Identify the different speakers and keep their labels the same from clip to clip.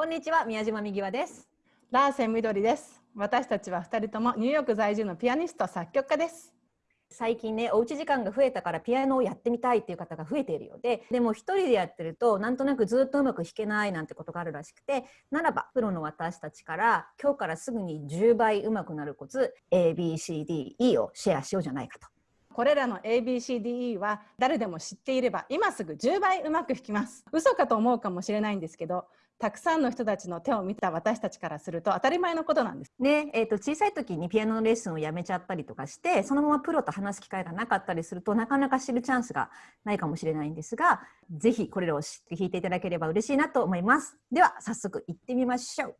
Speaker 1: こんにちは、宮島みぎわです。
Speaker 2: ラーセンみどりです。私たちは二人ともニューヨーク在住のピアニスト作曲家です。
Speaker 1: 最近ね、おうち時間が増えたからピアノをやってみたいっていう方が増えているようで、でも一人でやってるとなんとなくずっとうまく弾けないなんてことがあるらしくて、ならばプロの私たちから今日からすぐに10倍うまくなるコツ ABCDE をシェアしようじゃないかと。
Speaker 2: これらの ABCDE は誰でも知っていれば今すぐ10倍うまく弾きます。嘘かと思うかもしれないんですけど、たくさんの人たちの手を見た私たちからすると当たり前のことなんです。
Speaker 1: ねえー、と小さい時にピアノのレッスンをやめちゃったりとかしてそのままプロと話す機会がなかったりするとなかなか知るチャンスがないかもしれないんですがぜひこれらを知って弾いていただければ嬉しいなと思いますでは早速行ってみましょう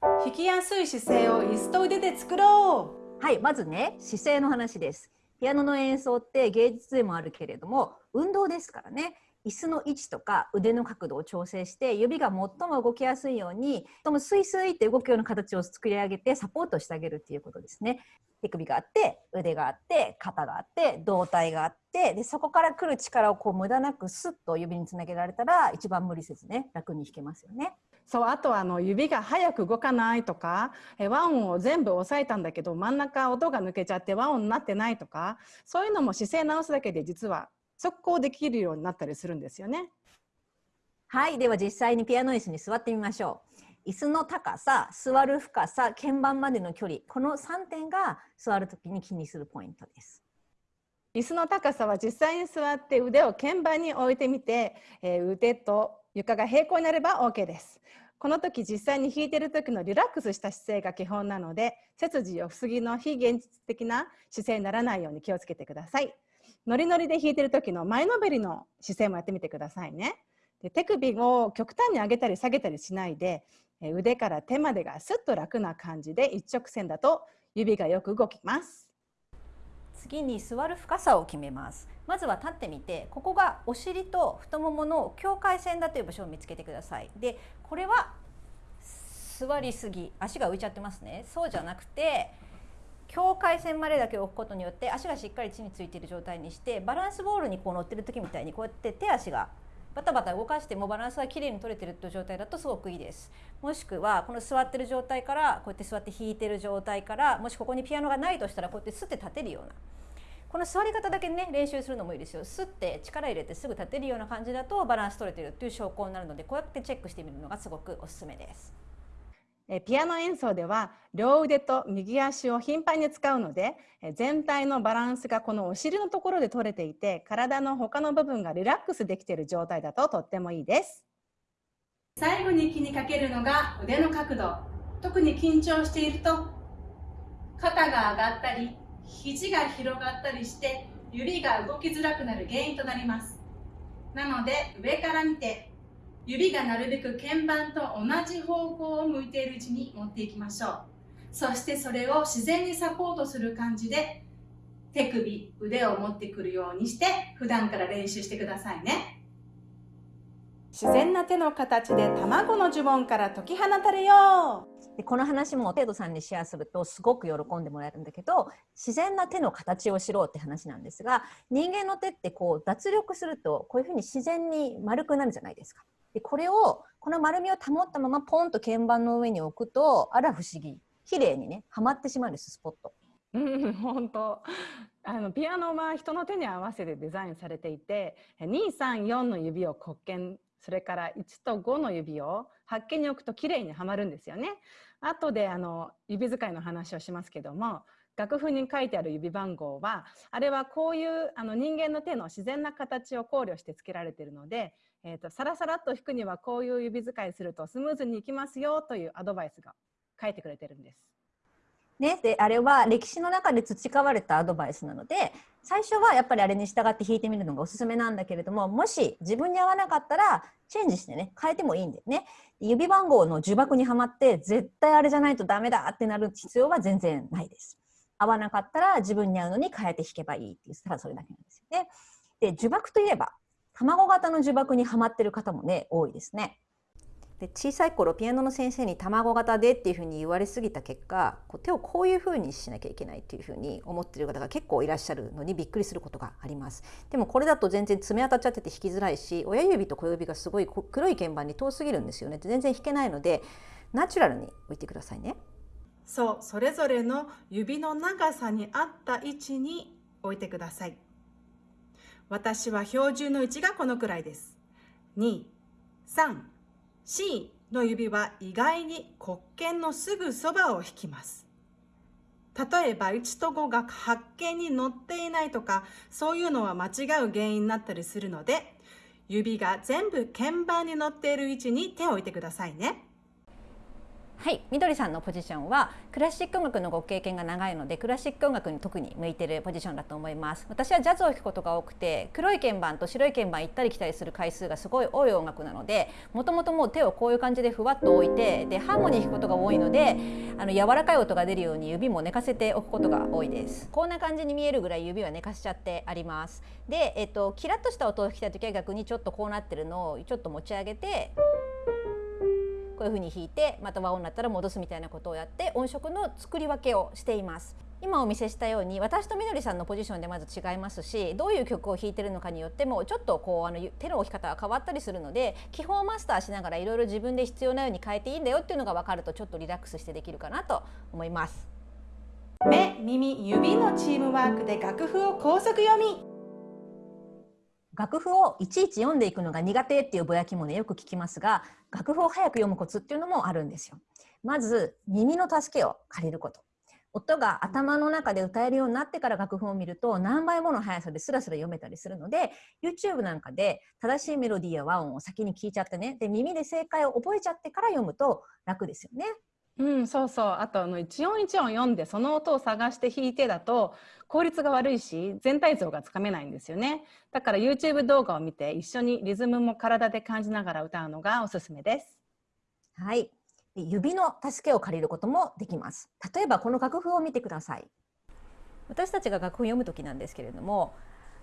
Speaker 2: 弾きやすい姿勢を椅子と腕で作ろ
Speaker 1: はいまずね姿勢の話ですピアノの演奏って芸術でもあるけれども運動ですからね椅子の位置とか腕の角度を調整して指が最も動きやすいようにともスイスイって動くような形を作り上げてサポートしてあげるっていうことですね。手首があって腕があって肩があって胴体があってでそこから来る力をこう無駄なくスッと指につなげられたら一番無理せずね楽に弾けますよね。
Speaker 2: そうあとはあの指が早く動かないとかえ和音を全部押さえたんだけど真ん中音が抜けちゃって和音になってないとかそういうのも姿勢直すだけで実は速攻できるようになったりするんですよね。
Speaker 1: はいでは実際にピアノ椅子に座ってみましょう。椅子の高さ座る深さ鍵盤までの距離この3点が座るときに気にするポイントです。
Speaker 2: 椅子の高さは実際に座って腕を鍵盤に置いてみて、えー腕と床が平行になれば OK です。この時実際に弾いてる時のリラックスした姿勢が基本なので背筋を不思議の非現実的な姿勢にならないように気をつけてください。ノリノリで弾いてる時の前のめりの姿勢もやってみてくださいね。で手首を極端に上げたり下げたりしないで腕から手までがスッと楽な感じで一直線だと指がよく動きます。
Speaker 1: 次に座る深さを決めます。まずは立ってみてここがお尻と太ももの境界線だという場所を見つけてください。でこれは座りすぎ。足が浮いちゃってますね。そうじゃなくて境界線までだけ置くことによって足がしっかり地についている状態にしてバランスボールにこう乗ってる時みたいにこうやって手足がバタバタ動かしてもバランスがきれいに取れてるという状態だとすごくいいです。もしくはこの座ってる状態からこうやって座って弾いてる状態からもしここにピアノがないとしたらこうやってすって立てるような。この座り方だけね練習するのもいいですよ。すって力入れてすぐ立てるような感じだとバランス取れてるっていう証拠になるのでこうやってチェックしてみるのがすごくおすすめです。
Speaker 2: ピアノ演奏では両腕と右足を頻繁に使うので全体のバランスがこのお尻のところで取れていて体の他の部分がリラックスできている状態だととってもいいです。
Speaker 3: 最後に気にかけるのが腕の角度。特に緊張していると肩が上がったり肘が広がったりして指が動きづらくなる原因となります。なので上から見て指がなるべく鍵盤と同じ方向を向いている位置に持っていきましょう。そしてそれを自然にサポートする感じで手首腕を持ってくるようにして普段から練習してくださいね。
Speaker 2: 自然な手の形で卵の呪文から解き放たれよう。
Speaker 1: でこの話も生徒さんにシェアするとすごく喜んでもらえるんだけど自然な手の形を知ろうって話なんですが人間の手ってこう脱力するとこういうふうに自然に丸くなるじゃないですか。でこれをこの丸みを保ったままポンと鍵盤の上に置くとあら不思議綺麗にねはまってしまうんですスポット。
Speaker 2: うん本当あのピアノは人の手に合わせてデザインされていて234の指を黒鍵それから1と5の指を発見に置くときれいにはまるんですよね。後であの指使いの話をしますけども楽譜に書いてある指番号はあれはこういうあの人間の手の自然な形を考慮して付けられているので、えー、とサラサラっと弾くにはこういう指使いするとスムーズにいきますよというアドバイスが書いてくれてるんです。
Speaker 1: ね、であれは歴史の中で培われたアドバイスなので最初はやっぱりあれに従って弾いてみるのがおすすめなんだけれどももし自分に合わなかったらチェンジしてね変えてもいいんだよね。指番号の呪縛にはまって絶対あれじゃないとダメだってなる必要は全然ないです。合わなかったら自分に合うのに変えて弾けばいいっていうただそれだけなんですよね。で呪縛といえば卵型の呪縛にはまってる方もね多いですね。で小さい頃ピアノの先生に卵型でっていうふうに言われすぎた結果こう手をこういうふうにしなきゃいけないっていうふうに思ってる方が結構いらっしゃるのにびっくりすることがあります。でもこれだと全然爪当たっちゃってて弾きづらいし親指と小指がすごい黒い鍵盤に遠すぎるんですよね。全然弾けないのでナチュラルに置いてくださいね。
Speaker 3: そうそれぞれの指の長さに合った位置に置いてください。私は標準の位置がこのくらいです2 3 C の指は意外に黒鍵のすぐそばを弾きます。例えば1と5が発見に乗っていないとかそういうのは間違う原因になったりするので指が全部鍵盤に乗っている位置に手を置いてくださいね。
Speaker 1: はい、みどりさんのポジションはクラシック音楽のご経験が長いのでクラシック音楽に特に向いてるポジションだと思います。私はジャズを弾くことが多くて黒い鍵盤と白い鍵盤行ったり来たりする回数がすごい多い音楽なのでもともともう手をこういう感じでふわっと置いてでハーモニー弾くことが多いのであの柔らかい音が出るように指も寝かせておくことが多いです。こんな感じに見えるぐらい指は寝かしちゃってあります。で、えっと、キラッとした音を弾きたい時は逆にちょっとこうなってるのをちょっと持ち上げてこういうふうに弾いてまた和音になったら戻すみたいなことをやって音色の作り分けをしています。今お見せしたように私とみどりさんのポジションでまず違いますしどういう曲を弾いてるのかによってもちょっとこうあの手の置き方が変わったりするので基本をマスターしながらいろいろ自分で必要なように変えていいんだよっていうのが分かるとちょっとリラックスしてできるかなと思います。
Speaker 3: 目耳指のチームワークで楽譜を高速読み
Speaker 1: 楽譜をいちいち読んでいくのが苦手っていうぼやきもねよく聞きますが楽譜を早く読むコツっていうのもあるんですよ。まず耳の助けを借りること。音が頭の中で歌えるようになってから楽譜を見ると何倍もの速さでスラスラ読めたりするので YouTube なんかで正しいメロディーや和音を先に聞いちゃってねで耳で正解を覚えちゃってから読むと楽ですよね。
Speaker 2: うん、そうそう。あとあの一音一音読んでその音を探して弾いてだと効率が悪いし全体像がつかめないんですよね。だから YouTube 動画を見て一緒にリズムも体で感じながら歌うのがおすすめです。
Speaker 1: はい。指の助けを借りることもできます。例えばこの楽譜を見てください。私たちが楽譜を読む時なんですけれども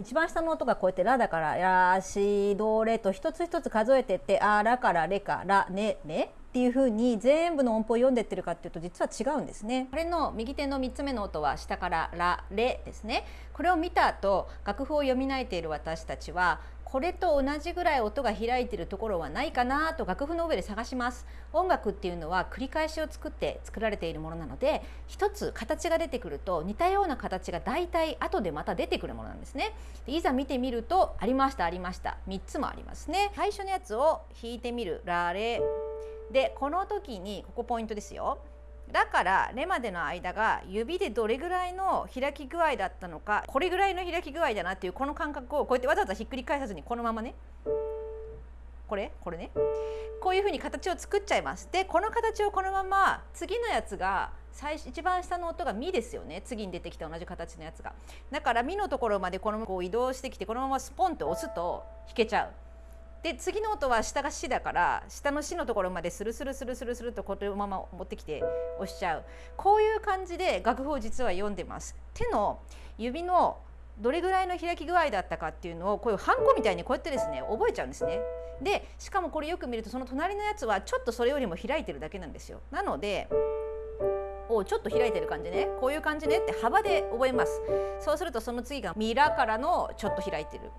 Speaker 1: 一番下の音がこうやって「ラ」だから「ラ」「シ」「ド」「レ」と一つ一つ数えてって「あ」「ラ」から「レ」か「ラ」「ネ」「ネ」っていう風に全部の音符を読んでってるかっていうと実は違うんですね。これの右手の3つ目の音は下からラレですね。これを見た後楽譜を読み慣れている私たちはこれと同じぐらい音が開いてるところはないかなと楽譜の上で探します。音楽っていうのは繰り返しを作って作られているものなので一つ形が出てくると似たような形が大体後でまた出てくるものなんですね。でいざ見てみるとありましたありました。3つもありますね。最初のやつを弾いてみるラレでこの時にここポイントですよ。だからレまでの間が指でどれぐらいの開き具合だったのかこれぐらいの開き具合だなっていうこの感覚をこうやってわざわざひっくり返さずにこのままね。これ？これね。こういうふうに形を作っちゃいますでこの形をこのまま次のやつが最一番下の音が「ミ」ですよね。次に出てきた同じ形のやつが。だから「ミ」のところまでこのこう移動してきてこのままスポンと押すと弾けちゃう。で次の音は下が「し」だから下の「し」のところまでスルスルスルスルスルとこのまま持ってきて押しちゃう。こういう感じで楽譜を実は読んでます。手の指のどれぐらいの開き具合だったかっていうのをこういうハンコみたいにこうやってですね覚えちゃうんですね。でしかもこれよく見るとその隣のやつはちょっとそれよりも開いてるだけなんですよ。なのでをちょっと開いてる感じね。こういう感じねって幅で覚えます。そうするとその次がミラからのちょっと開いてる。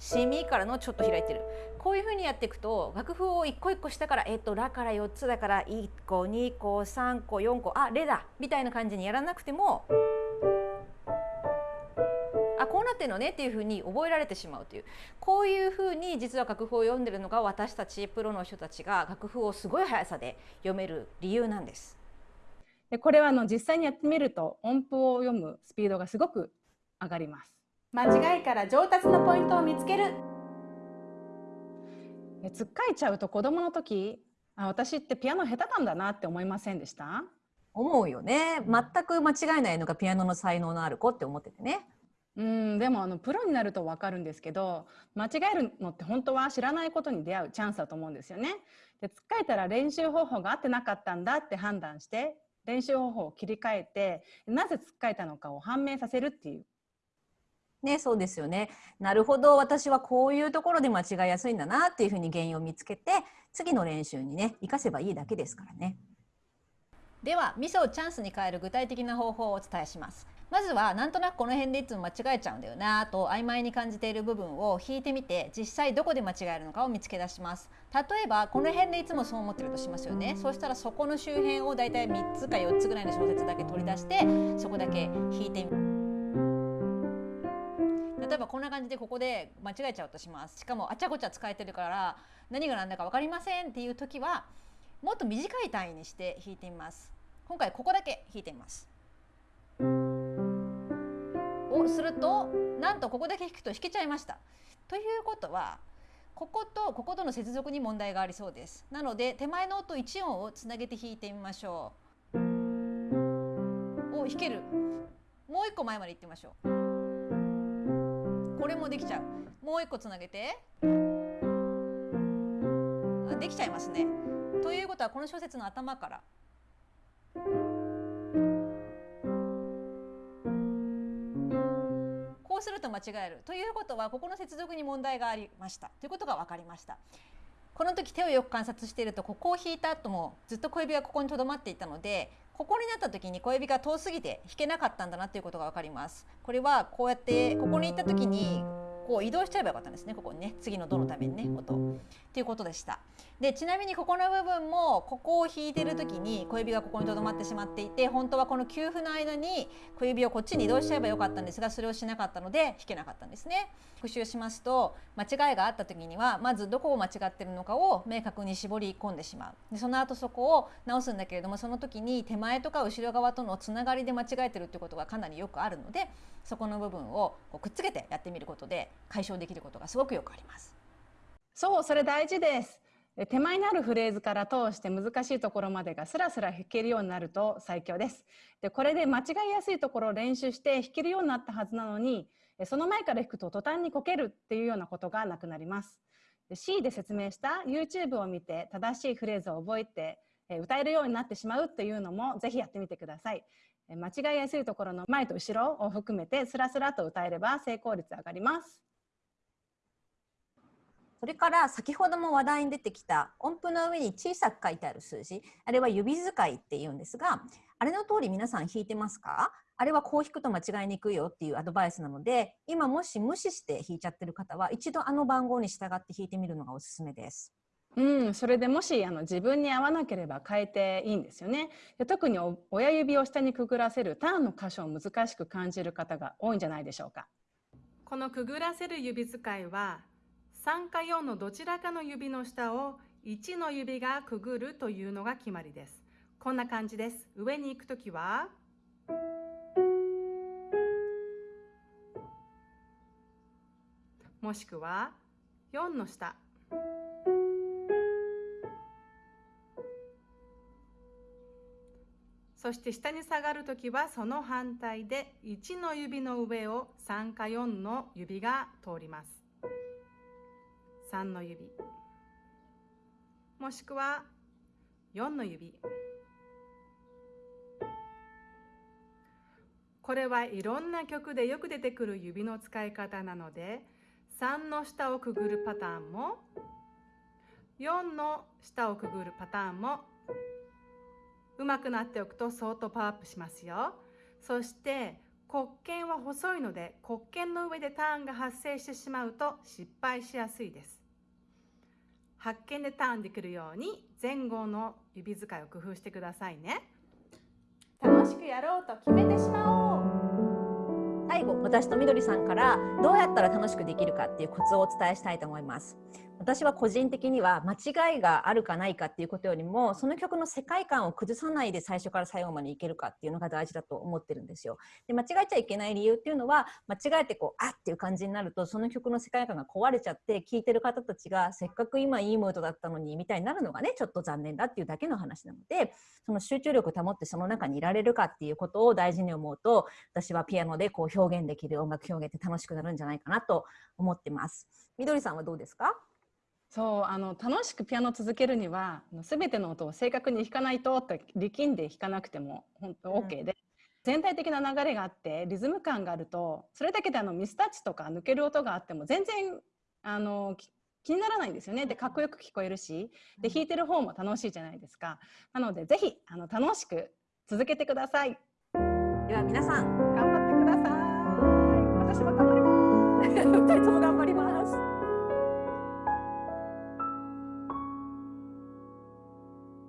Speaker 1: シミからのちょっと開いてるこういうふうにやっていくと楽譜を一個一個下から「えっとラ」から4つだから1個2個3個4個あレだみたいな感じにやらなくてもあこうなってるのねっていうふうに覚えられてしまうというこういうふうに実は楽譜を読んでるのが私たちプロの人たちが楽譜をすごい速さで読める理由なんです。
Speaker 2: でこれはあの実際にやってみると音符を読むスピードがすごく上がります。
Speaker 3: 間違いから上達のポイントを見つける。
Speaker 2: つっかえちゃうと子供の時あ私ってピアノ下手なんだなって思いませんでした？
Speaker 1: 思うよね。全く間違いないのがピアノの才能のある子って思っててね。
Speaker 2: うんでもあのプロになると分かるんですけど間違えるのって本当は知らないことに出会うチャンスだと思うんですよね。でつっかえたら練習方法が合ってなかったんだって判断して練習方法を切り替えてなぜつっかえたのかを判明させるっていう
Speaker 1: ね、そうですよね。なるほど、私はこういうところで間違いやすいんだなっていうふうに原因を見つけて、次の練習にね、活かせばいいだけですからね。では、ミスをチャンスに変える具体的な方法をお伝えします。まずは、なんとなくこの辺でいつも間違えちゃうんだよなと曖昧に感じている部分を引いてみて、実際どこで間違えるのかを見つけ出します。例えば、この辺でいつもそう思ってるとしますよね。そうしたらそこの周辺をだいたい3つか4つぐらいの小説だけ取り出して、そこだけ引いてみる。例えばこんな感じでここで間違えちゃうとします。しかもあちゃこちゃ使えてるから何が何だか分かりませんっていう時はもっと短い単位にして弾いてみます。今回ここだけ弾いてみます。をするとなんとここだけ弾くと弾けちゃいました。ということはこことこことの接続に問題がありそうです。なので手前の音1音をつなげて弾いてみましょう。お弾ける。もう一個前まで行ってみましょう。これもできちゃう。もう一個つなげて。あできちゃいますね。ということはこの小説の頭から。こうすると間違える。ということはここの接続に問題がありました。ということが分かりました。この時手をよく観察しているとここを引いた後もずっと小指がここにとどまっていたのでここになった時に小指が遠すぎて弾けなかったんだなということが分かります。これはこうやってここに行った時にこう移動しちゃえばよかったんですね。ここにね次の「ド」のためにね音。っていうことでした。でちなみにここの部分もここを弾いてる時に小指がここにとどまってしまっていて本当はこの給付の間に小指をこっちに移動しちゃえばよかったんですがそれをしなかったので弾けなかったんですね。復習しますと間違いがあった時にはまずどこを間違ってるのかを明確に絞り込んでしまう。でその後そこを直すんだけれどもその時に手前とか後ろ側とのつながりで間違えてるっていうことがかなりよくあるのでそこの部分をこうくっつけてやってみることで解消できることがすごくよくあります。
Speaker 2: そうそれ大事です手前にあるフレーズから通して難しいところまでがスラスラ弾けるようになると最強です。でこれで間違いやすいところを練習して弾けるようになったはずなのにその前から弾くと途端にこけるっていうようなことがなくなります。C で説明した YouTube を見て正しいフレーズを覚えて歌えるようになってしまうというのもぜひやってみてください。間違いやすいところの前と後ろを含めてスラスラと歌えれば成功率上がります。
Speaker 1: それから先ほども話題に出てきた音符の上に小さく書いてある数字あれは指使いって言うんですがあれの通り皆さん弾いてますか？あれはこう弾くと間違いにくいよっていうアドバイスなので今もし無視して弾いちゃってる方は一度あの番号に従って弾いてみるのがおすすめです。
Speaker 2: うん、それでもしあの自分に合わなければ変えていいんですよね。で特に親指を下にくぐらせるターンの箇所を難しく感じる方が多いんじゃないでしょうか。
Speaker 3: このくぐらせる指使いは3か4のどちらかの指の下を1の指がくぐるというのが決まりです。こんな感じです。上に行くときはもしくは4の下そして下に下がるときはその反対で1の指の上を3か4の指が通ります。3の指もしくは4の指これはいろんな曲でよく出てくる指の使い方なので3の下をくぐるパターンも4の下をくぐるパターンもうまくなっておくと相当パワーアップしますよ。そして黒鍵は細いので黒鍵の上でターンが発生してしまうと失敗しやすいです。発見でターンできるように前後の指使いを工夫してくださいね。楽しくやろうと決めてしまお
Speaker 1: う。最後私とみどりさんからどうやったら楽しくできるかっていうコツをお伝えしたいと思います。私は個人的には間違いがあるかないかっていうことよりもその曲の世界観を崩さないで最初から最後までいけるかっていうのが大事だと思ってるんですよ。で間違えちゃいけない理由っていうのは間違えてこうあっっていう感じになるとその曲の世界観が壊れちゃって聴いてる方たちがせっかく今いいムードだったのにみたいになるのがねちょっと残念だっていうだけの話なのでその集中力を保ってその中にいられるかっていうことを大事に思うと私はピアノでこう表現できる音楽表現って楽しくなるんじゃないかなと思ってます。みどりさんはどうですか？
Speaker 2: そうあの楽しくピアノを続けるには全ての音を正確に弾かないとと力んで弾かなくても本当 OK で、全体的な流れがあってリズム感があるとそれだけであのミスタッチとか抜ける音があっても全然あの気にならないんですよね。でかっこよく聞こえるしで弾いてる方も楽しいじゃないですか。なのでぜひあの楽しく続けてください。
Speaker 1: では皆さん
Speaker 2: 頑張ってください。私も頑張ります。
Speaker 1: 二人とも頑張ります